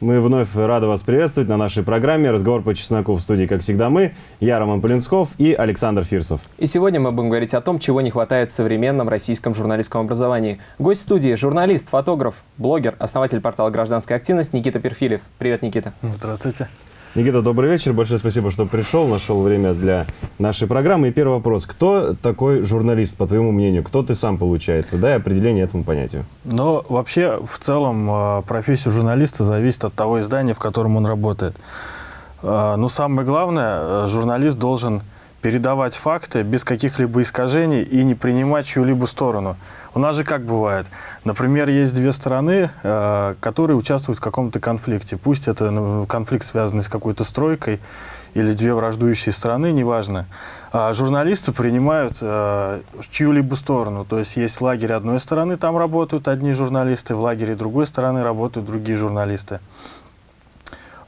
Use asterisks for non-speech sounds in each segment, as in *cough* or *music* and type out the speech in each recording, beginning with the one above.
Мы вновь рады вас приветствовать на нашей программе «Разговор по чесноку» в студии, как всегда, мы, я, Роман Полинсков и Александр Фирсов. И сегодня мы будем говорить о том, чего не хватает в современном российском журналистском образовании. Гость студии – журналист, фотограф, блогер, основатель портала «Гражданская активность» Никита Перфилев. Привет, Никита. Здравствуйте. Никита, добрый вечер. Большое спасибо, что пришел, нашел время для нашей программы. И первый вопрос. Кто такой журналист, по твоему мнению? Кто ты сам, получается? Дай определение этому понятию. Ну, вообще, в целом, э, профессия журналиста зависит от того издания, в котором он работает. Э, но самое главное, э, журналист должен передавать факты без каких-либо искажений и не принимать чью-либо сторону. У нас же как бывает? Например, есть две стороны, э, которые участвуют в каком-то конфликте. Пусть это ну, конфликт, связанный с какой-то стройкой, или две враждующие страны, неважно. А журналисты принимают э, чью-либо сторону. То есть есть лагерь одной стороны, там работают одни журналисты, в лагере другой стороны работают другие журналисты.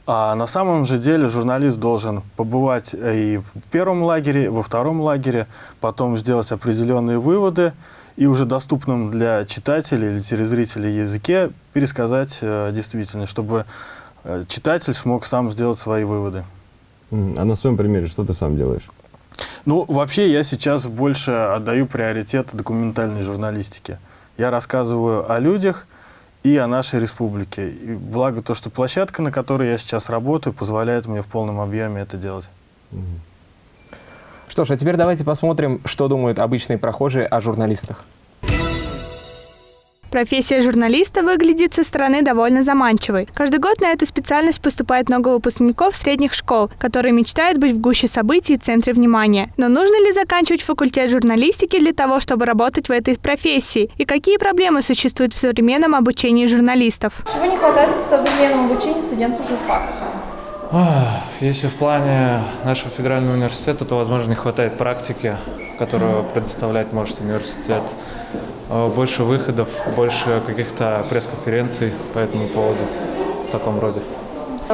А на самом же деле журналист должен побывать э, и в первом лагере, во втором лагере, потом сделать определенные выводы и уже доступным для читателей или телезрителей языке пересказать э, действительно, чтобы э, читатель смог сам сделать свои выводы. А на своем примере что ты сам делаешь? Ну, вообще я сейчас больше отдаю приоритет документальной журналистике. Я рассказываю о людях, и о нашей республике. И благо то, что площадка, на которой я сейчас работаю, позволяет мне в полном объеме это делать. Что ж, а теперь давайте посмотрим, что думают обычные прохожие о журналистах. Профессия журналиста выглядит со стороны довольно заманчивой. Каждый год на эту специальность поступает много выпускников средних школ, которые мечтают быть в гуще событий и центре внимания. Но нужно ли заканчивать факультет журналистики для того, чтобы работать в этой профессии? И какие проблемы существуют в современном обучении журналистов? Чего не хватает в современном обучении студентов журфака? Если в плане нашего федерального университета, то, возможно, не хватает практики, которую предоставлять может университет. Э, больше выходов, больше каких-то пресс-конференций по этому поводу в таком роде.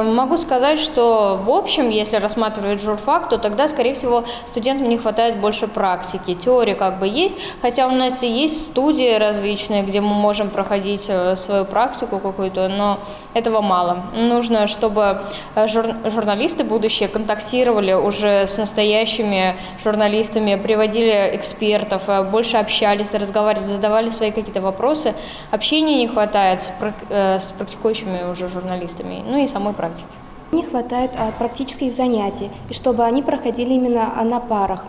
Могу сказать, что в общем, если рассматривать журфак, то тогда, скорее всего, студентам не хватает больше практики. Теория как бы есть, хотя у нас и есть студии различные, где мы можем проходить э, свою практику какую-то, но этого мало. Нужно, чтобы э, жур журналисты будущие контактировали уже с настоящими журналистами, приводили экспертов, э, больше общались, разговаривали, задавали свои какие-то вопросы. Общения не хватает с практикующими уже журналистами, ну и самой практики. Не хватает а, практических занятий, и чтобы они проходили именно а, на парах.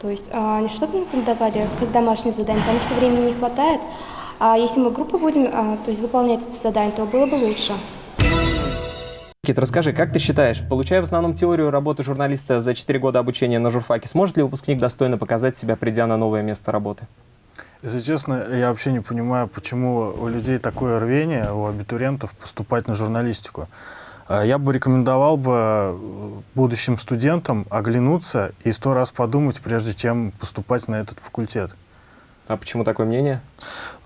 То есть а, не чтобы нас давали как домашнее задание, потому что времени не хватает. А если мы группы будем а, то есть выполнять это задание, то было бы лучше. Кит, расскажи, как ты считаешь, получая в основном теорию работы журналиста за 4 года обучения на журфаке, сможет ли выпускник достойно показать себя, придя на новое место работы? Если честно, я вообще не понимаю, почему у людей такое рвение, у абитуриентов, поступать на журналистику. А я бы рекомендовал бы э, будущим студентам оглянуться и сто раз подумать, прежде чем поступать на этот факультет. А почему такое мнение?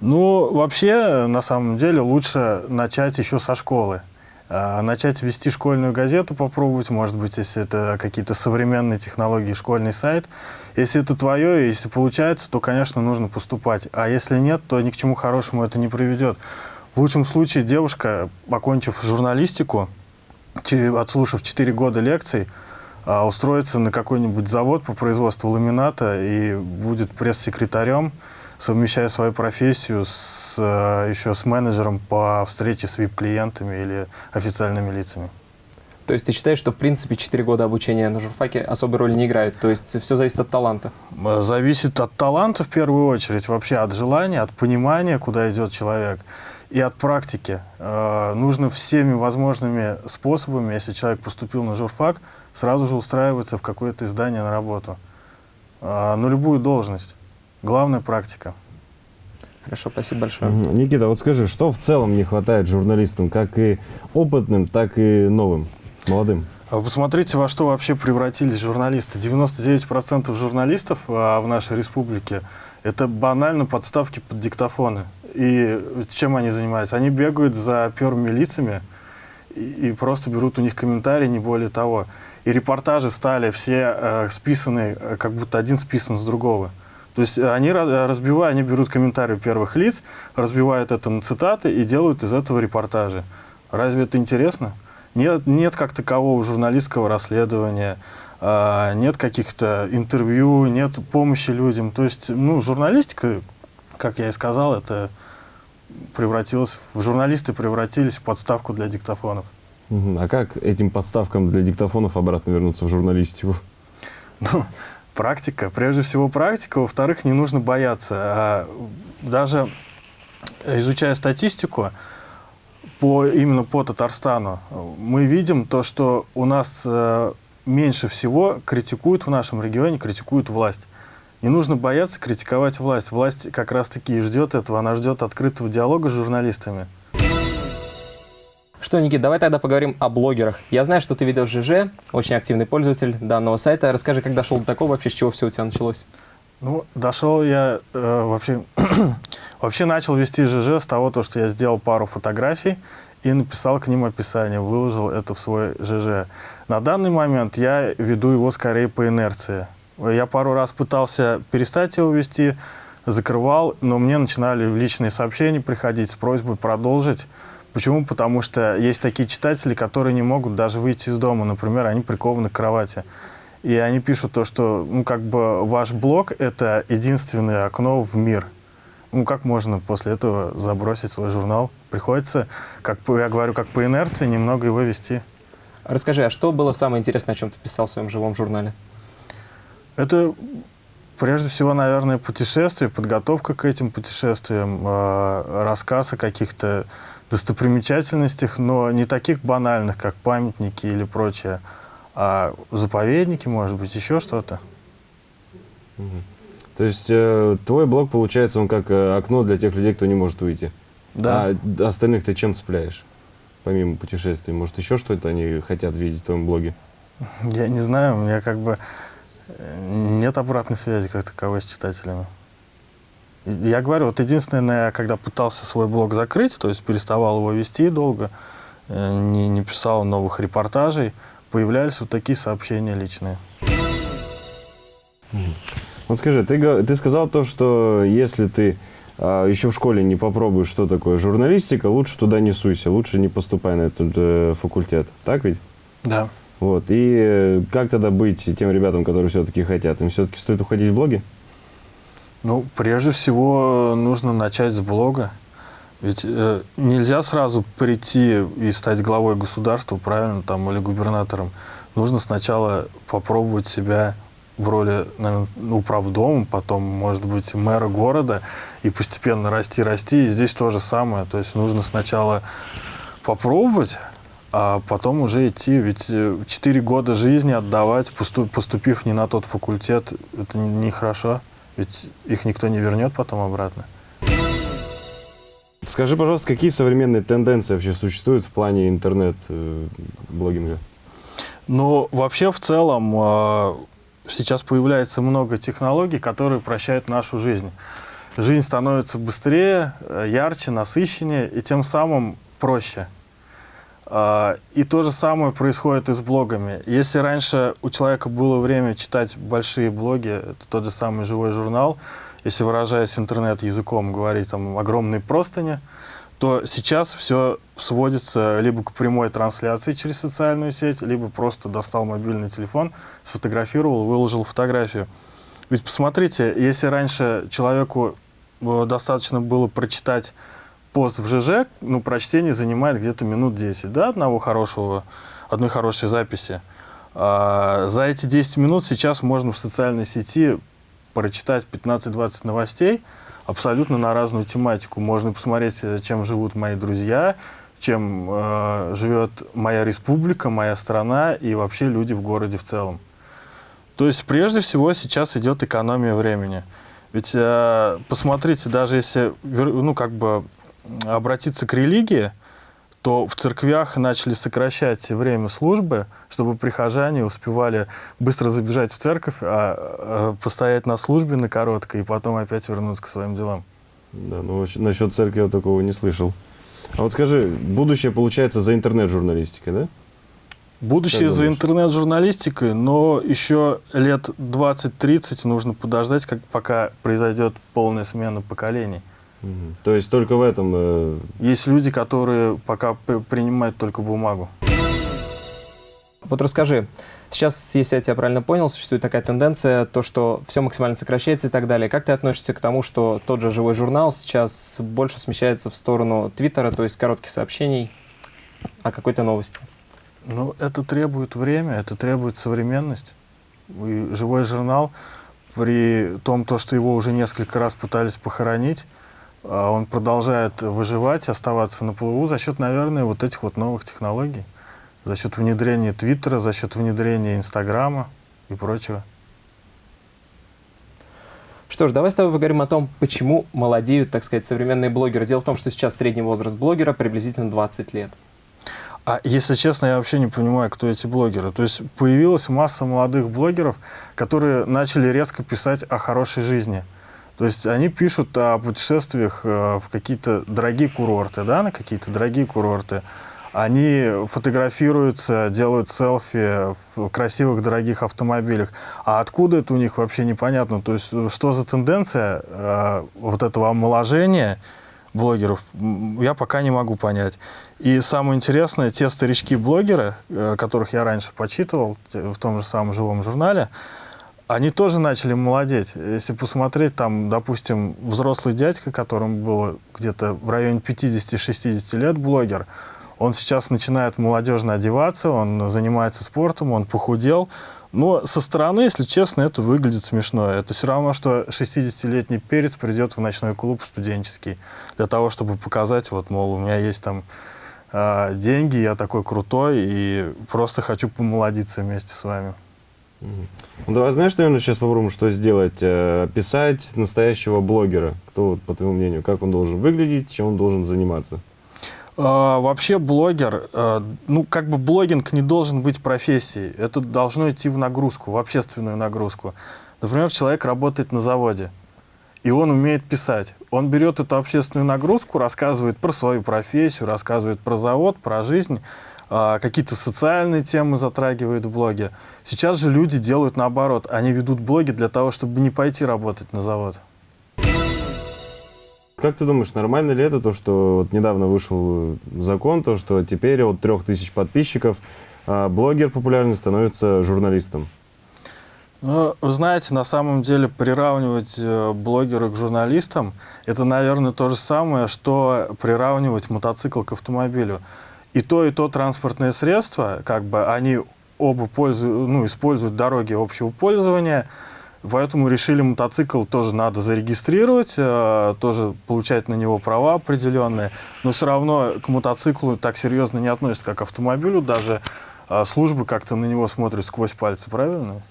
Ну, вообще, на самом деле, лучше начать еще со школы. А, начать вести школьную газету, попробовать, может быть, если это какие-то современные технологии, школьный сайт. Если это твое, если получается, то, конечно, нужно поступать. А если нет, то ни к чему хорошему это не приведет. В лучшем случае девушка, окончив журналистику, отслушав 4 года лекций, а, устроится на какой-нибудь завод по производству ламината и будет пресс-секретарем, совмещая свою профессию с, э, еще с менеджером по встрече с VIP-клиентами или официальными лицами. То есть ты считаешь, что в принципе 4 года обучения на журфаке особой роли не играют? То есть все зависит от таланта? Зависит от таланта в первую очередь, вообще от желания, от понимания, куда идет человек и от практики. Э, нужно всеми возможными способами, если человек поступил на журфак, сразу же устраиваться в какое-то издание на работу. Э, на любую должность. Главная практика. Хорошо, спасибо большое. Никита, вот скажи, что в целом не хватает журналистам, как и опытным, так и новым, молодым? А посмотрите, во что вообще превратились журналисты. 99% журналистов а, в нашей республике – это банально подставки под диктофоны. И чем они занимаются? Они бегают за первыми лицами и, и просто берут у них комментарии, не более того. И репортажи стали все э, списаны, э, как будто один списан с другого. То есть они разбивают, они берут комментарии первых лиц, разбивают это на цитаты и делают из этого репортажи. Разве это интересно? Нет, нет как такового журналистского расследования, а, нет каких-то интервью, нет помощи людям. То есть, ну, журналистика, как я и сказал, это превратилась, в журналисты превратились в подставку для диктофонов. А как этим подставкам для диктофонов обратно вернуться в журналистику? *laughs* Ну, практика. Прежде всего практика. Во-вторых, не нужно бояться. А даже изучая статистику по, именно по Татарстану, мы видим то, что у нас э, меньше всего критикуют в нашем регионе, критикуют власть. Не нужно бояться критиковать власть. Власть как раз-таки и ждет этого. Она ждет открытого диалога с журналистами. Что, Никит, давай тогда поговорим о блогерах. Я знаю, что ты ведешь ЖЖ, очень активный пользователь данного сайта. Расскажи, как дошел до такого вообще, с чего все у тебя началось? Ну, дошел я э, вообще... *clears throat* вообще начал вести ЖЖ с того, то, что я сделал пару фотографий и написал к ним описание, выложил это в свой ЖЖ. На данный момент я веду его скорее по инерции. Я пару раз пытался перестать его вести, закрывал, но мне начинали личные сообщения приходить с просьбой продолжить. Почему? Потому что есть такие читатели, которые не могут даже выйти из дома. Например, они прикованы к кровати. И они пишут то, что ну, как бы ваш блог – это единственное окно в мир. Ну, как можно после этого забросить свой журнал? Приходится, как я говорю, как по инерции, немного его вести. Расскажи, а что было самое интересное, о чем ты писал в своем живом журнале? Это прежде всего, наверное, путешествия, подготовка к этим путешествиям, э, рассказ о каких-то достопримечательностях, но не таких банальных, как памятники или прочее, а заповедники, может быть, еще что-то. То есть э, твой блог, получается, он как э, окно для тех людей, кто не может выйти. Да. А остальных ты чем цепляешь? Помимо путешествий. Может, еще что-то они хотят видеть в твоем блоге? Я не знаю, у меня как бы нет обратной связи как таковой с читателями. Я говорю, вот единственное, я когда пытался свой блог закрыть, то есть переставал его вести долго, э, не, не писал новых репортажей, появлялись вот такие сообщения личные. Вот скажи, ты, ты сказал то, что если ты а, еще в школе не попробуешь, что такое журналистика, лучше туда не суйся, лучше не поступай на этот э, факультет. Так ведь? Да. Вот. И э, как тогда быть тем ребятам, которые все-таки хотят? Им все-таки стоит уходить в блоги? Ну, прежде всего, нужно начать с блога. Ведь э, нельзя сразу прийти и стать главой государства, правильно, там, или губернатором. Нужно сначала попробовать себя в роли наверное, управдома, потом, может быть, мэра города, и постепенно расти, расти. И здесь то же самое. То есть нужно сначала попробовать, а потом уже идти. Ведь э, четыре года жизни отдавать, посту- поступив не на тот факультет, это не- нехорошо. Ведь их никто не вернет потом обратно. Скажи, пожалуйста, какие современные тенденции вообще существуют в плане интернет-блогинга? Но вообще в целом э, сейчас появляется много технологий, которые упрощают нашу жизнь. Жизнь становится быстрее, э, ярче, насыщеннее и тем самым проще. А, И то же самое происходит и с блогами. Если раньше у человека было время читать большие блоги, это тот же самый живой журнал, если выражаясь интернет-языком, говорить там огромные простыни, то сейчас все сводится либо к прямой трансляции через социальную сеть, либо просто достал мобильный телефон, сфотографировал, выложил фотографию. Ведь посмотрите, если раньше человеку э, достаточно было прочитать пост в ЖЖ, ну, прочтение занимает где-то минут 10, да, одного хорошего, одной хорошей записи. А за эти 10 минут сейчас можно в социальной сети прочитать 15-20 новостей абсолютно на разную тематику. Можно посмотреть, э, чем живут мои друзья, чем э, живет моя республика, моя страна и вообще люди в городе в целом. То есть прежде всего сейчас идет экономия времени. Ведь э, посмотрите, даже если ну, как бы обратиться к религии, то в церквях начали сокращать время службы, чтобы прихожане успевали быстро забежать в церковь, а, э, постоять на службе на короткой и потом опять вернуться к своим делам. Да, ну насчет церкви я такого не слышал. А вот скажи, будущее получается за интернет-журналистикой, да? Будущее за интернет-журналистикой, но еще лет 20-30 нужно подождать, как, пока произойдет полная смена поколений. То есть только в этом... э, Есть люди, которые пока при- принимают только бумагу. Вот расскажи, сейчас, если я тебя правильно понял, существует такая тенденция, то, что все максимально сокращается и так далее. Как ты относишься к тому, что тот же живой журнал сейчас больше смещается в сторону Твиттера, то есть коротких сообщений о какой-то новости? Ну, это требует время, это требует современность. И живой журнал, при том, то, что его уже несколько раз пытались похоронить, а, он продолжает выживать, оставаться на плаву за счет, наверное, вот этих вот новых технологий. За счет внедрения Твиттера, за счет внедрения Инстаграма и прочего. Что ж, давай с тобой поговорим о том, почему молодеют, так сказать, современные блогеры. Дело в том, что сейчас средний возраст блогера приблизительно 20 лет. А если честно, я вообще не понимаю, кто эти блогеры. То есть появилась масса молодых блогеров, которые начали резко писать о хорошей жизни. То есть они пишут о путешествиях э, в какие-то дорогие курорты, да, на какие-то дорогие курорты. Они фотографируются, делают селфи в красивых дорогих автомобилях. А откуда это у них вообще непонятно. То есть э, что за тенденция э, вот этого омоложения блогеров, я пока не могу понять. И самое интересное, те старички-блогеры, э, которых я раньше почитывал в том же самом живом журнале, они тоже начали молодеть. Если посмотреть, там, допустим, взрослый дядька, которому было где-то в районе 50-60 лет, блогер, он сейчас начинает молодежно одеваться, он занимается спортом, он похудел. Но со стороны, если честно, это выглядит смешно. Это все равно, что 60-летний перец придет в ночной клуб студенческий для того, чтобы показать, вот, мол, у меня есть там а, деньги, я такой крутой и просто хочу помолодиться вместе с вами. Ну, давай, знаешь, наверное, сейчас попробуем, что сделать? Э, Описать настоящего блогера. Кто, по твоему мнению, как он должен выглядеть, чем он должен заниматься? А, Вообще блогер, э, ну как бы блогинг не должен быть профессией. Это должно идти в нагрузку, в общественную нагрузку. Например, человек работает на заводе, и он умеет писать. Он берет эту общественную нагрузку, рассказывает про свою профессию, рассказывает про завод, про жизнь, какие-то социальные темы затрагивает в блоге. Сейчас же люди делают наоборот. Они ведут блоги для того, чтобы не пойти работать на завод. Как ты думаешь, нормально ли это, то, что вот недавно вышел закон, то, что теперь от трех тысяч подписчиков а, блогер популярный становится журналистом? Ну, вы знаете, на самом деле приравнивать э, блогера к журналистам, это, наверное, то же самое, что приравнивать мотоцикл к автомобилю. И то, и то транспортное средство, как бы они оба пользуют, ну, используют дороги общего пользования, поэтому решили мотоцикл тоже надо зарегистрировать, э, тоже получать на него права определенные, но все равно к мотоциклу так серьезно не относятся, как к автомобилю, даже э, службы как-то на него смотрят сквозь пальцы, правильно?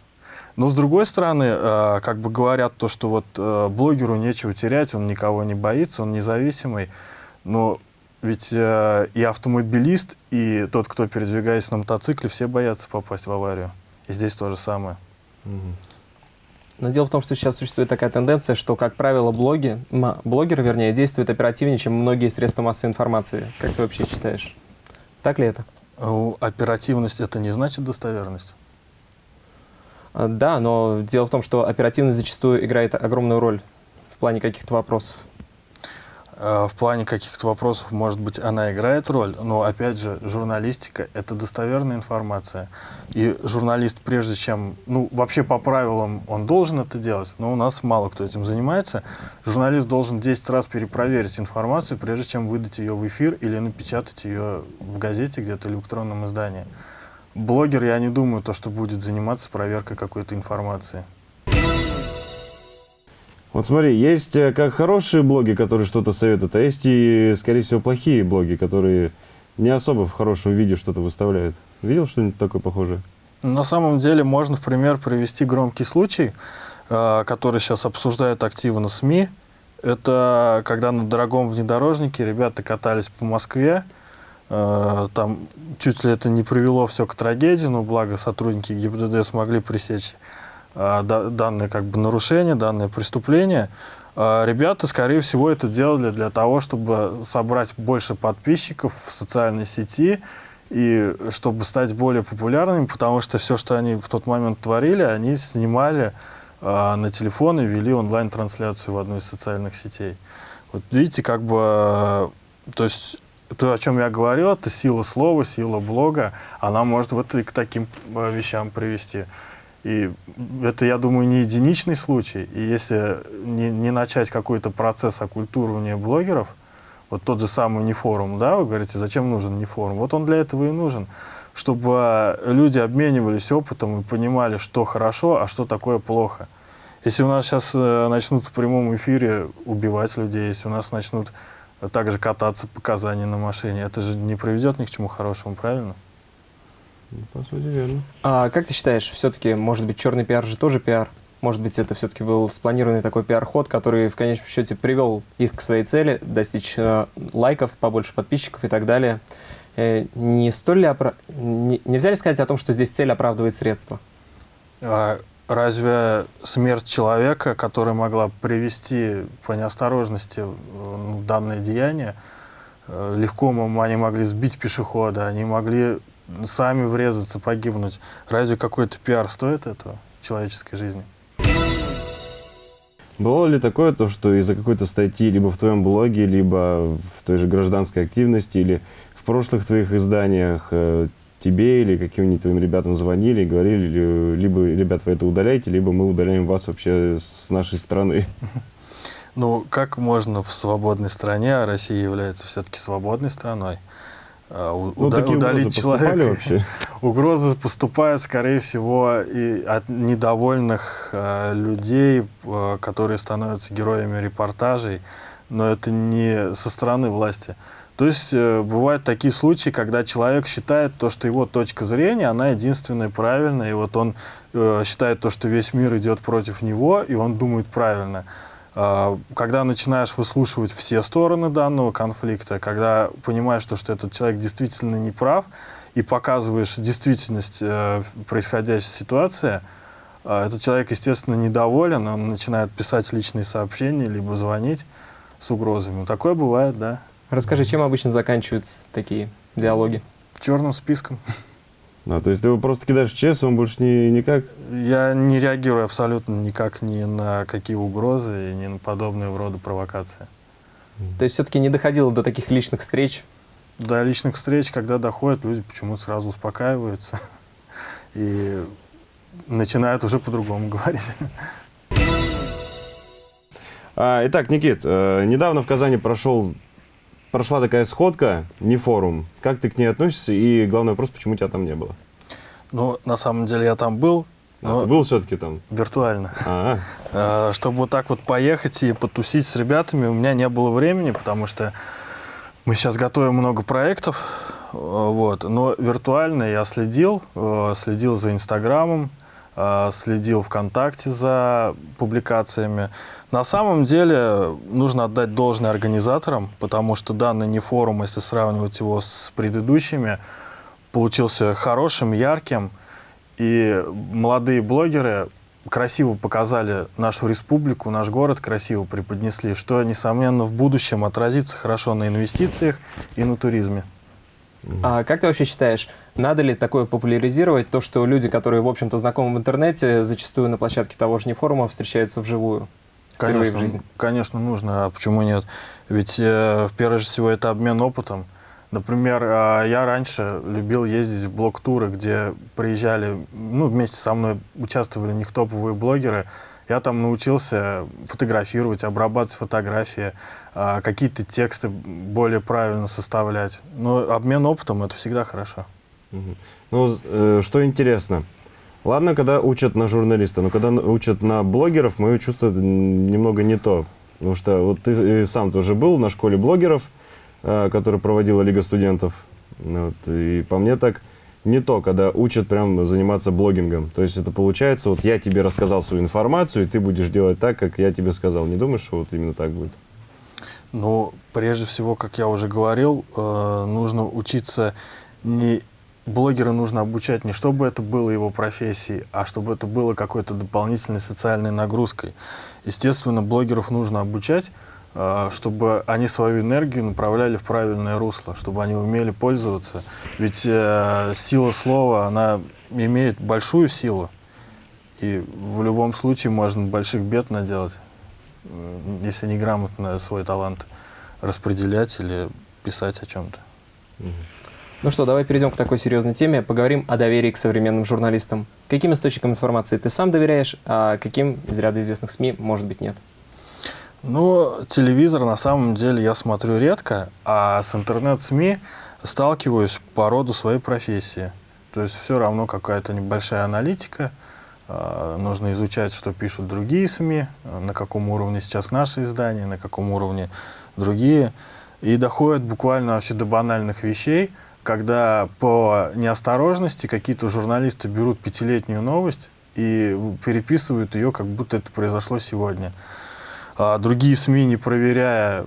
Но с другой стороны, э, как бы говорят то, что вот э, блогеру нечего терять, он никого не боится, он независимый. Но ведь э, и автомобилист, и тот, кто передвигается на мотоцикле, все боятся попасть в аварию. И здесь то же самое. Мгм. Но дело в том, что сейчас существует такая тенденция, что, как правило, блоги, блогеры, вернее, действуют оперативнее, чем многие средства массовой информации. Как ты вообще считаешь? Так ли это? Э, Оперативность это не значит достоверность. А, Да, но дело в том, что оперативность зачастую играет огромную роль в плане каких-то вопросов. Э, В плане каких-то вопросов, может быть, она играет роль, но, опять же, журналистика — это достоверная информация. И журналист, прежде чем, ну, вообще по правилам он должен это делать, но у нас мало кто этим занимается, журналист должен 10 раз перепроверить информацию, прежде чем выдать ее в эфир или напечатать ее в газете где-то или электронном издании. Блогер, я не думаю, то, что будет заниматься проверкой какой-то информации. Вот смотри, есть э, как хорошие блоги, которые что-то советуют, а есть и, скорее всего, плохие блоги, которые не особо в хорошем виде что-то выставляют. Видел что-нибудь такое похожее? На самом деле можно в пример привести громкий случай, э, который сейчас обсуждают активно СМИ. Это когда на дорогом внедорожнике ребята катались по Москве. Э, Там чуть ли это не привело все к трагедии, но благо сотрудники ГИБДД смогли пресечь данное как бы нарушение, данное преступление. Э, Ребята, скорее всего, это делали для того, чтобы собрать больше подписчиков в социальной сети и чтобы стать более популярными, потому что все, что они в тот момент творили, они снимали э, на телефон и вели онлайн-трансляцию в одной из социальных сетей. Вот видите, как бы, э, то есть то, о чем я говорил, это сила слова, сила блога, она может вот и к таким э, вещам привести. И это, я думаю, не единичный случай. И если не, не начать какой-то процесс оккультуривания блогеров, вот тот же самый нефорум, да, вы говорите, зачем нужен нефорум? Вот он для этого и нужен, чтобы люди обменивались опытом и понимали, что хорошо, а что такое плохо. Если у нас сейчас э, начнут в прямом эфире убивать людей, если у нас начнут также кататься показания на машине, это же не приведет ни к чему хорошему, правильно? Ну, По сути, верно. А как ты считаешь, все-таки, может быть, черный пиар же тоже пиар? Может быть, это все-таки был спланированный такой пиар-ход, который в конечном счете привел их к своей цели, достичь э, лайков, побольше подписчиков и так далее. Э, не столь ли опра- не- нельзя ли сказать о том, что здесь цель оправдывает средства? А разве смерть человека, которая могла привести по неосторожности ну, данное деяние, э, легко они могли сбить пешехода, они могли сами врезаться, погибнуть. Разве какой-то пиар стоит этого человеческой жизни? Было ли такое, то, что из-за какой-то статьи либо в твоем блоге, либо в той же гражданской активности, или в прошлых твоих изданиях э, тебе или каким-нибудь твоим ребятам звонили и говорили, ли- либо, ребят, вы это удаляете, либо мы удаляем вас вообще с нашей страны? Ну, как можно в свободной стране, а Россия является все-таки свободной страной, Ну, уда- удалить человека? вообще? *laughs* Угрозы поступают, скорее всего, и от недовольных э, людей, э, которые становятся героями репортажей, но это не со стороны власти. То есть э, бывают такие случаи, когда человек считает то, что его точка зрения, она единственная правильная, и вот он э, считает то, что весь мир идет против него, и он думает правильно. А, Когда начинаешь выслушивать все стороны данного конфликта, когда понимаешь, то, что этот человек действительно не прав, и показываешь действительность э, происходящей ситуации, э, этот человек, естественно, недоволен, он начинает писать личные сообщения, либо звонить с угрозами. Такое бывает, да. Расскажи, чем обычно заканчиваются такие диалоги? Черным списком. А, то есть ты его просто кидаешь в ЧС, он больше не, никак? Я не реагирую абсолютно никак ни на какие угрозы, ни на подобные рода провокации. То есть все-таки не доходило до таких личных встреч? До личных встреч, когда доходят, люди почему-то сразу успокаиваются *laughs* и начинают уже по-другому *laughs* говорить. А, итак, Никит, э, недавно в Казани прошел, прошла такая сходка, не форум. Как ты к ней относишься? И главный вопрос, почему тебя там не было? Ну, на самом деле я там был, А, но ты был все-таки там? виртуально. А, *laughs* Э, Чтобы вот так вот поехать и потусить с ребятами, у меня не было времени, потому что мы сейчас готовим много проектов, э, вот. Но виртуально я следил, э, следил за Инстаграмом, следил ВКонтакте за публикациями. На самом деле нужно отдать должное организаторам, потому что данный не форум, если сравнивать его с предыдущими, получился хорошим, ярким. И молодые блогеры красиво показали нашу республику, наш город красиво преподнесли, что, несомненно, в будущем отразится хорошо на инвестициях и на туризме. А как ты вообще считаешь, надо ли такое популяризировать, то, что люди, которые, в общем-то, знакомы в интернете, зачастую на площадке того же не форума встречаются вживую? Впервые в Конечно, жизни. конечно, нужно, а почему нет? Ведь, э, прежде всего, это обмен опытом. Например, а, я раньше любил ездить в блог-туры, где приезжали, ну, вместе со мной участвовали них топовые блогеры. Я там научился фотографировать, обрабатывать фотографии, а, какие-то тексты более правильно составлять. Но обмен опытом — это всегда хорошо. Ну, э, что интересно. Ладно, когда учат на журналиста, но когда учат на блогеров, мое чувство немного не то. Потому что вот ты сам тоже был на школе блогеров, э, которую проводила Лига студентов. Вот, и по мне так не то, когда учат прям заниматься блогингом. То есть это получается, вот я тебе рассказал свою информацию, и ты будешь делать так, как я тебе сказал. Не думаешь, что вот именно так будет? Ну, прежде всего, как я уже говорил, э, нужно учиться не блогера нужно обучать не чтобы это было его профессией, а чтобы это было какой-то дополнительной социальной нагрузкой. Естественно, блогеров нужно обучать, э, чтобы они свою энергию направляли в правильное русло, чтобы они умели пользоваться. Ведь э, сила слова, она имеет большую силу, и в любом случае можно больших бед наделать. если неграмотно свой талант распределять или писать о чем-то. Ну что, давай перейдем к такой серьезной теме. Поговорим о доверии к современным журналистам. Каким источникам информации ты сам доверяешь, а каким из ряда известных СМИ, может быть, нет? Ну, телевизор на самом деле я смотрю редко, а с интернет-СМИ сталкиваюсь по роду своей профессии. То есть все равно какая-то небольшая аналитика, а, нужно изучать, что пишут другие СМИ, на каком уровне сейчас наши издания, на каком уровне другие. И доходит буквально вообще до банальных вещей, когда по неосторожности какие-то журналисты берут пятилетнюю новость и переписывают ее, как будто это произошло сегодня. А другие СМИ, не проверяя,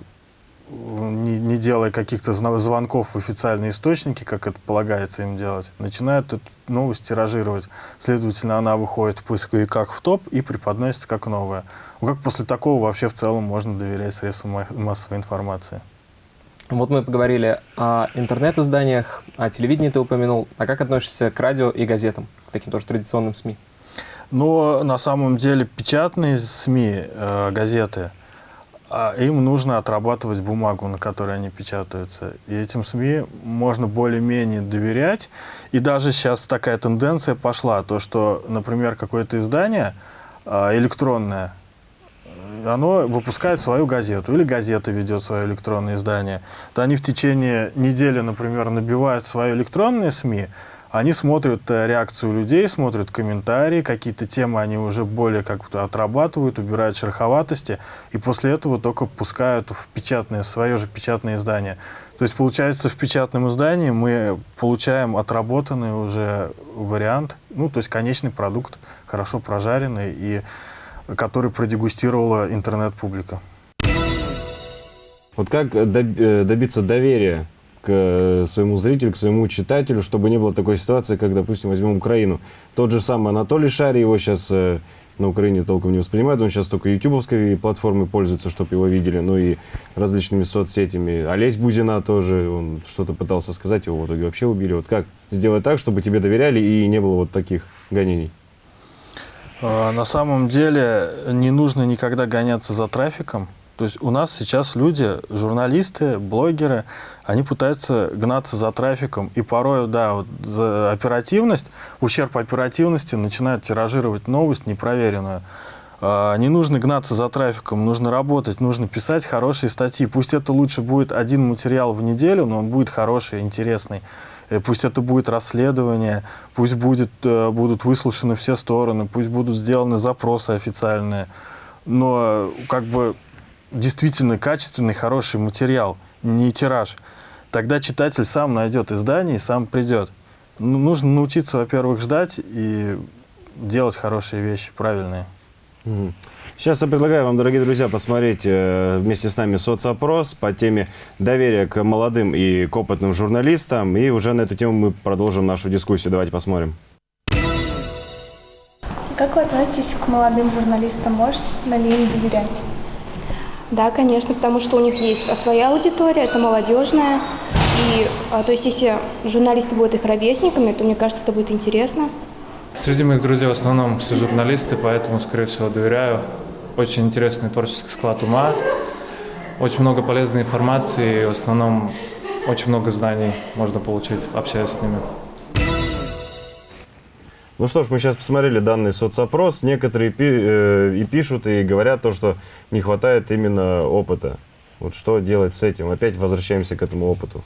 не, не делая каких-то звонков в официальные источники, как это полагается им делать, начинают эту новость тиражировать. Следовательно, она выходит в поисковиках в топ и преподносится как новая. Ну, как после такого вообще в целом можно доверять средствам ма- массовой информации? Вот мы поговорили о интернет-изданиях, о телевидении ты упомянул. А как относишься к радио и газетам, к таким тоже традиционным СМИ? Но на самом деле печатные СМИ, э, газеты, а, им нужно отрабатывать бумагу, на которой они печатаются. И этим СМИ можно более-менее доверять. И даже сейчас такая тенденция пошла, то что, например, какое-то издание а, электронное, оно выпускает свою газету, или газета ведет свое электронное издание, то они в течение недели, например, набивают свои электронные СМИ, они смотрят э, реакцию людей, смотрят комментарии, какие-то темы они уже более как-то отрабатывают, убирают шероховатости, и после этого только пускают в печатное, свое же печатное издание. То есть, получается, в печатном издании мы получаем отработанный уже вариант, ну, то есть конечный продукт, хорошо прожаренный, и который продегустировала интернет-публика. Вот как э, добиться доверия к э, своему зрителю, к своему читателю, чтобы не было такой ситуации, как, допустим, возьмем Украину. Тот же самый Анатолий Шари, его сейчас э, на Украине толком не воспринимают, он сейчас только ютубовской платформой пользуется, чтобы его видели, ну и различными соцсетями. Олесь Бузина тоже, он что-то пытался сказать, его в итоге вообще убили. Вот как сделать так, чтобы тебе доверяли и не было вот таких гонений? А, На самом деле не нужно никогда гоняться за трафиком. То есть у нас сейчас люди, журналисты, блогеры, они пытаются гнаться за трафиком. И порой, да, вот оперативность, ущерб оперативности начинают тиражировать новость непроверенную. А, Не нужно гнаться за трафиком, нужно работать, нужно писать хорошие статьи. Пусть это лучше будет один материал в неделю, но он будет хороший, интересный. Э, Пусть это будет расследование, пусть будет, э, будут выслушаны все стороны, пусть будут сделаны запросы официальные. Но э, как бы действительно качественный, хороший материал, не тираж. Тогда читатель сам найдет издание и сам придет. Ну, нужно научиться, во-первых, ждать и делать хорошие вещи, правильные. Мгм. Сейчас я предлагаю вам, дорогие друзья, посмотреть э, вместе с нами соцопрос по теме доверия к молодым и к опытным журналистам. И уже на эту тему мы продолжим нашу дискуссию. Давайте посмотрим. Как вы относитесь к молодым журналистам? Можете ли им доверять? Да, конечно, потому что у них есть своя аудитория, это молодежная. И, а, то есть, если журналисты будут их ровесниками, то мне кажется, это будет интересно. Среди моих друзей в основном все журналисты, поэтому, скорее всего, доверяю. Очень интересный творческий склад ума, очень много полезной информации, и в основном очень много знаний можно получить, общаясь с ними. Ну что ж, мы сейчас посмотрели данный соцопрос. Некоторые пи- э, и пишут, и говорят то, что не хватает именно опыта. Вот что делать с этим? Опять возвращаемся к этому опыту.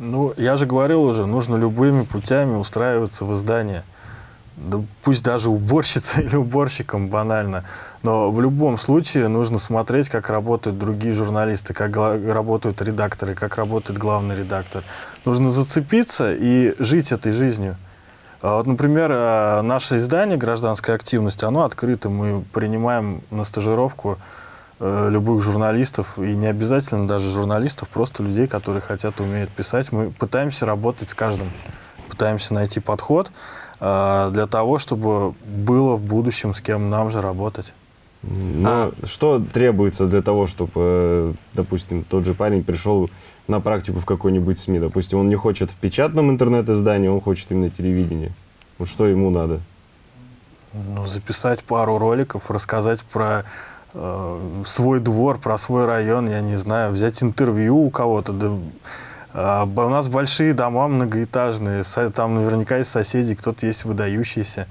Ну, я же говорил уже, нужно любыми путями устраиваться в издание. Да пусть даже уборщицей *laughs* или уборщиком банально. Но в любом случае нужно смотреть, как работают другие журналисты, как работают редакторы, как работает главный редактор. Нужно зацепиться и жить этой жизнью. А Вот, например, э, наше издание «Гражданская активность», оно открыто. Мы принимаем на стажировку э, любых журналистов, и не обязательно даже журналистов, просто людей, которые хотят, умеют писать. Мы пытаемся работать с каждым, пытаемся найти подход для того, чтобы было в будущем с кем нам же работать. Но что требуется для того, чтобы, э, допустим, тот же парень пришел на практику в какой-нибудь СМИ? Допустим, он не хочет в печатном интернет-издании, он хочет именно телевидение. Вот что ему надо? Ну, записать пару роликов, рассказать про э, свой двор, про свой район, я не знаю, взять интервью у кого-то. Да, а, у нас большие дома многоэтажные, там наверняка есть соседи, кто-то есть выдающийся.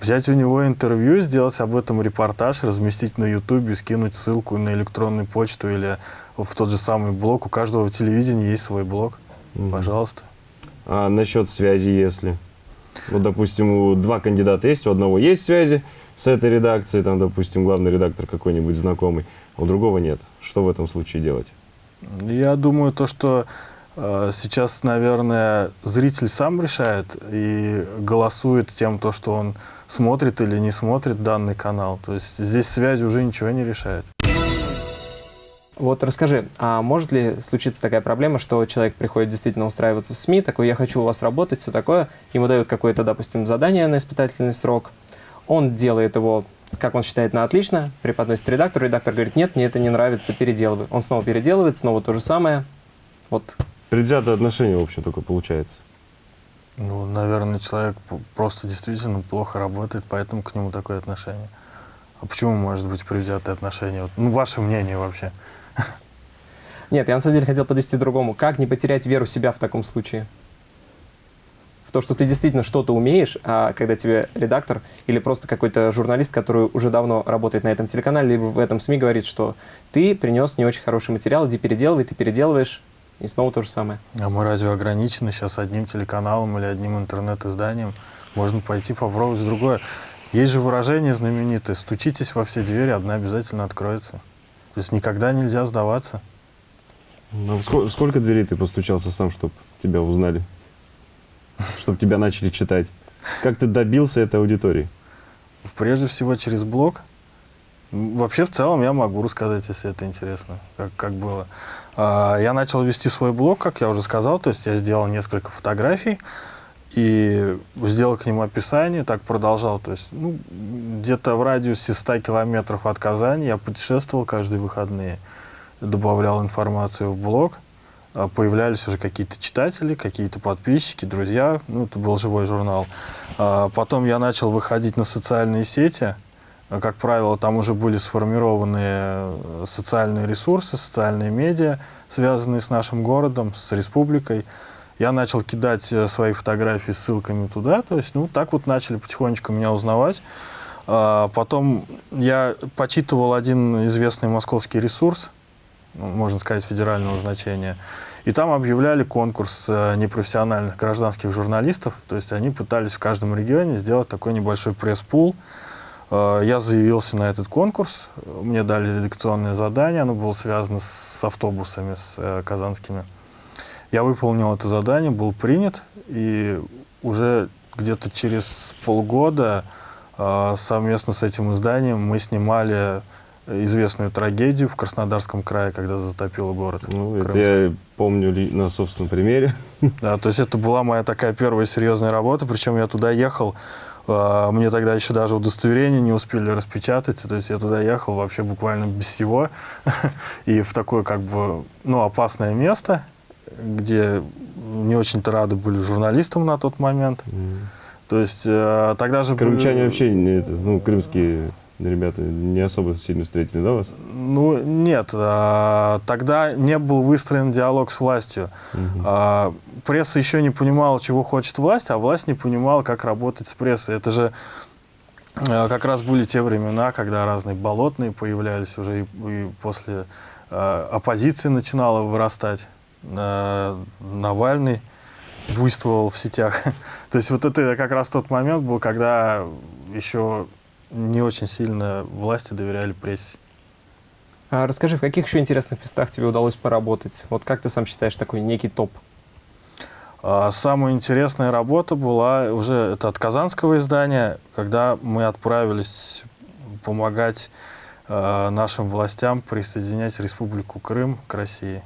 Взять у него интервью, сделать об этом репортаж, разместить на Ютубе, скинуть ссылку на электронную почту или в тот же самый блог. У каждого телевидения есть свой блог. Мгм. Пожалуйста. А насчет связи, если? Вот, допустим, у два кандидата есть, у одного есть связи с этой редакцией, там, допустим, главный редактор какой-нибудь знакомый, а у другого нет. Что в этом случае делать? Я думаю, то, что сейчас, наверное, зритель сам решает и голосует тем, то, что он смотрит или не смотрит данный канал. То есть здесь связь уже ничего не решает. Вот расскажи, а может ли случиться такая проблема, что человек приходит действительно устраиваться в СМИ, такой, я хочу у вас работать, все такое, ему дают какое-то, допустим, задание на испытательный срок, он делает его, как он считает, на отлично, преподносит редактору, редактор говорит, нет, мне это не нравится, переделывай. Он снова переделывает, снова то же самое. Вот Предвзятое отношение, в общем, только получается. Ну, наверное, человек просто действительно плохо работает, поэтому к нему такое отношение. А почему может быть предвзятое отношение? Вот, ну, ваше мнение вообще. Нет, я на самом деле хотел подвести другому. Как не потерять веру в себя в таком случае? В то, что ты действительно что-то умеешь, а когда тебе редактор или просто какой-то журналист, который уже давно работает на этом телеканале, либо в этом СМИ говорит, что ты принес не очень хороший материал, иди переделывай, ты переделываешь, и снова то же самое. А мы разве ограничены сейчас одним телеканалом или одним интернет-изданием? Можно пойти попробовать другое. Есть же выражение знаменитое «стучитесь во все двери, одна обязательно откроется». То есть никогда нельзя сдаваться. Ну, сколько, сколько дверей ты постучался сам, чтобы тебя узнали? Чтобы тебя начали читать? Как ты добился этой аудитории? Прежде всего через блог. Вообще, в целом, я могу рассказать, если это интересно, как, как было. А, Я начал вести свой блог, как я уже сказал, то есть я сделал несколько фотографий и сделал к ним описание, так продолжал. То есть, ну, где-то в радиусе 100 километров от Казани я путешествовал каждые выходные, добавлял информацию в блог, а, появлялись уже какие-то читатели, какие-то подписчики, друзья, ну, это был живой журнал. А, Потом я начал выходить на социальные сети, как правило, там уже были сформированы э, социальные ресурсы, социальные медиа, связанные с нашим городом, с республикой. Я начал кидать э, свои фотографии ссылками туда, то есть, ну, так вот начали потихонечку меня узнавать. А, Потом я почитывал один известный московский ресурс, ну, можно сказать, федерального значения. И там объявляли конкурс э, непрофессиональных гражданских журналистов. То есть они пытались в каждом регионе сделать такой небольшой пресс-пул. Э, Я заявился на этот конкурс. Мне дали редакционное задание. Оно было связано с автобусами, с э, казанскими. Я выполнил это задание, был принят. И уже где-то через полгода э, совместно с этим изданием мы снимали известную трагедию в Краснодарском крае, когда затопило город. Ну, это я помню на собственном примере. Да, то есть это была моя такая первая серьезная работа, причем я туда ехал, мне тогда еще даже удостоверение не успели распечатать, то есть я туда ехал вообще буквально без всего, *laughs* и в такое как бы, ну, опасное место, где не очень-то рады были журналистам на тот момент. То есть э, тогда же... были- Крымчане вообще, не ну, крымские ребята не особо сильно встретили, да, вас? Ну, нет, а, тогда не был выстроен диалог с властью. А, пресса еще не понимала, чего хочет власть, а власть не понимала, как работать с прессой. Это же а, как раз были те времена, когда разные болотные появлялись уже и, и после оппозиции начинала вырастать. Навальный буйствовал в сетях. *laughs* То есть вот это как раз тот момент был, когда еще не очень сильно власти доверяли прессе. А расскажи, в каких еще интересных местах тебе удалось поработать? Вот как ты сам считаешь такой некий топ? А, Самая интересная работа была уже это от казанского издания, когда мы отправились помогать э, нашим властям присоединять Республику Крым к России.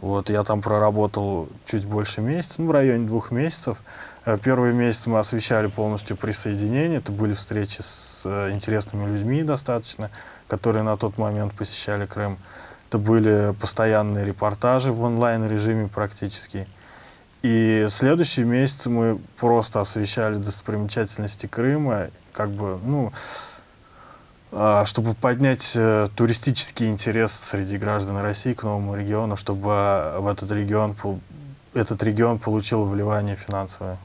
Вот, я там проработал чуть больше месяца, ну, в районе двух месяцев. Э, Первый месяц мы освещали полностью присоединение. Это были встречи с э, интересными людьми достаточно, которые на тот момент посещали Крым. Это были постоянные репортажи в онлайн-режиме практически. И следующий месяц мы просто освещали достопримечательности Крыма, как бы, ну, а, чтобы поднять э, туристический интерес среди граждан России к новому региону, чтобы в этот регион, этот регион получил вливание финансовое.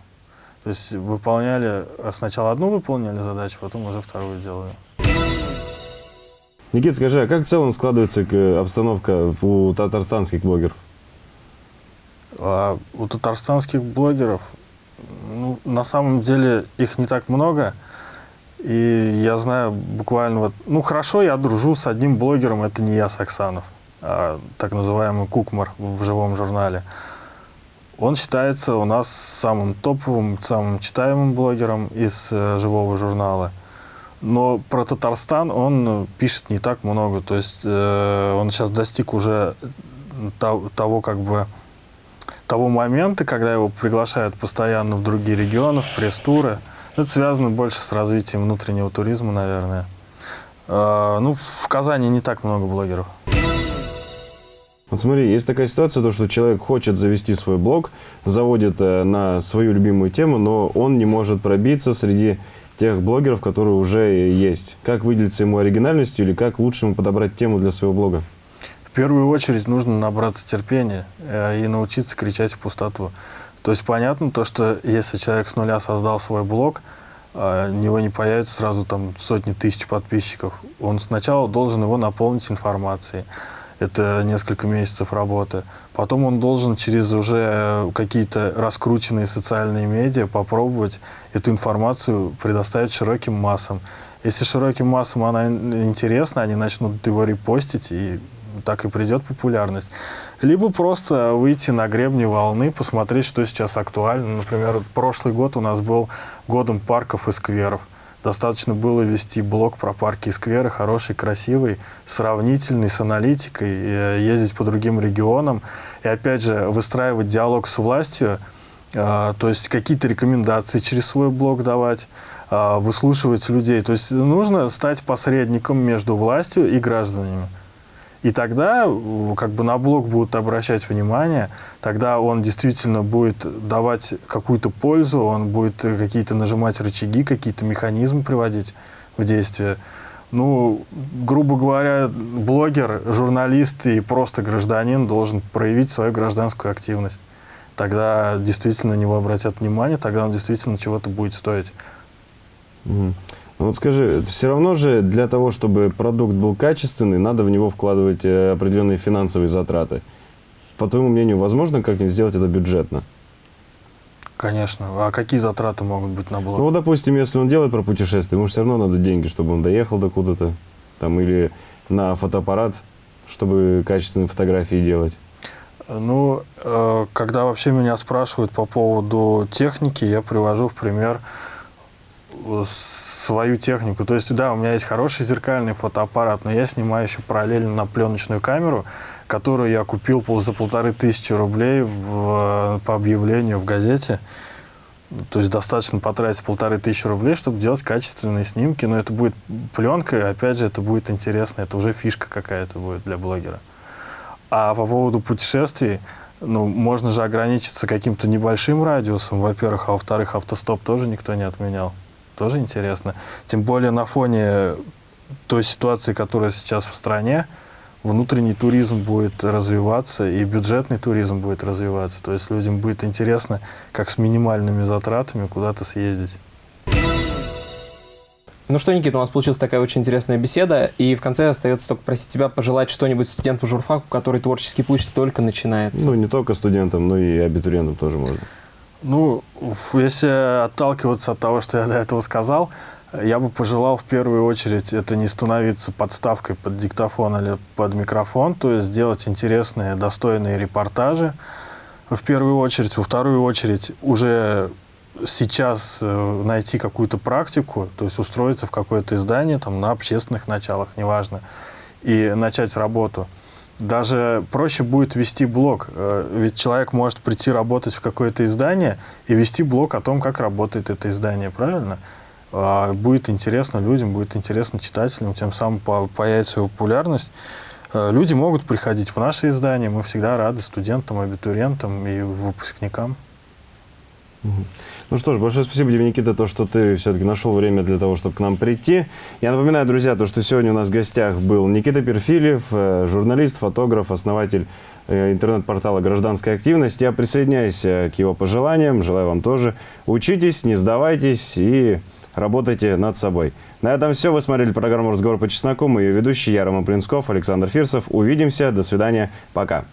То есть выполняли, а сначала одну выполняли задачу, потом уже вторую делали. Никит, скажи, а как в целом складывается обстановка у татарстанских блогеров? А у татарстанских блогеров, ну, на самом деле их не так много. И я знаю буквально вот, ну хорошо, я дружу с одним блогером, это не я, Саксанов, а так называемый Кукмар в живом журнале. Он считается у нас самым топовым, самым читаемым блогером из э, живого журнала. Но про Татарстан он пишет не так много. То есть э, он сейчас достиг уже того, того как бы того момента, когда его приглашают постоянно в другие регионы, в пресс-туры. Это связано больше с развитием внутреннего туризма, наверное. Э, ну, в Казани не так много блогеров. Вот смотри, есть такая ситуация, то, что человек хочет завести свой блог, заводит э, на свою любимую тему, но он не может пробиться среди тех блогеров, которые уже есть. Как выделиться ему оригинальностью или как лучше ему подобрать тему для своего блога? В первую очередь нужно набраться терпения э, и научиться кричать в пустоту. То есть понятно то, что если человек с нуля создал свой блог, э, у него не появится сразу там сотни тысяч подписчиков. Он сначала должен его наполнить информацией. Это несколько месяцев работы. Потом он должен через уже какие-то раскрученные социальные медиа попробовать эту информацию предоставить широким массам. Если широким массам она интересна, они начнут его репостить, и так и придет популярность. Либо просто выйти на гребни волны, посмотреть, что сейчас актуально. Например, прошлый год у нас был годом парков и скверов. Достаточно было вести блог про парки и скверы, хороший, красивый, сравнительный, с аналитикой, э, ездить по другим регионам. И опять же, выстраивать диалог с властью, э, то есть какие-то рекомендации через свой блог давать, э, выслушивать людей. То есть нужно стать посредником между властью и гражданами. И тогда как бы на блог будут обращать внимание, тогда он действительно будет давать какую-то пользу, он будет какие-то нажимать рычаги, какие-то механизмы приводить в действие. Ну, грубо говоря, блогер, журналист и просто гражданин должен проявить свою гражданскую активность. Тогда действительно на него обратят внимание, тогда он действительно чего-то будет стоить. Mm. Вот скажи, все равно же для того, чтобы продукт был качественный, надо в него вкладывать э, определенные финансовые затраты. По твоему мнению, возможно как-нибудь сделать это бюджетно? Конечно. А какие затраты могут быть на блог? Ну, допустим, если он делает про путешествие, ему все равно надо деньги, чтобы он доехал до куда-то, там, или на фотоаппарат, чтобы качественные фотографии делать. Ну, э, когда вообще меня спрашивают по поводу техники, я привожу в пример свою технику. То есть, да, у меня есть хороший зеркальный фотоаппарат, но я снимаю еще параллельно на пленочную камеру, которую я купил за полторы тысячи рублей в, по объявлению в газете. То есть достаточно потратить полторы тысячи рублей, чтобы делать качественные снимки. Но это будет пленка, и опять же, это будет интересно. Это уже фишка какая-то будет для блогера. А по поводу путешествий, ну, можно же ограничиться каким-то небольшим радиусом, во-первых, а во-вторых, автостоп тоже никто не отменял тоже интересно. Тем более на фоне той ситуации, которая сейчас в стране, внутренний туризм будет развиваться и бюджетный туризм будет развиваться. То есть людям будет интересно, как с минимальными затратами куда-то съездить. Ну что, Никита, у нас получилась такая очень интересная беседа, и в конце остается только просить тебя пожелать что-нибудь студенту журфаку, который творческий путь только начинается. Ну, не только студентам, но и абитуриентам тоже можно. Ну, если отталкиваться от того, что я до этого сказал, я бы пожелал в первую очередь это не становиться подставкой под диктофон или под микрофон, то есть сделать интересные, достойные репортажи в первую очередь. Во вторую очередь уже сейчас э, найти какую-то практику, то есть устроиться в какое-то издание там, на общественных началах, неважно, и начать работу даже проще будет вести блог. Э, ведь человек может прийти работать в какое-то издание и вести блог о том, как работает это издание, правильно? А, будет интересно людям, будет интересно читателям, тем самым появится популярность. Э, люди могут приходить в наше издание, мы всегда рады студентам, абитуриентам и выпускникам. Ну что ж, большое спасибо тебе, Никита, то, что ты все-таки нашел время для того, чтобы к нам прийти. Я напоминаю, друзья, то, что сегодня у нас в гостях был Никита Перфилев, э, журналист, фотограф, основатель э, интернет-портала «Гражданская активность». Я присоединяюсь э, к его пожеланиям, желаю вам тоже. Учитесь, не сдавайтесь и работайте над собой. На этом все. Вы смотрели программу «Разговор по чесноку». Мы ее ведущий, я Роман Плинсков, Александр Фирсов. Увидимся. До свидания. Пока.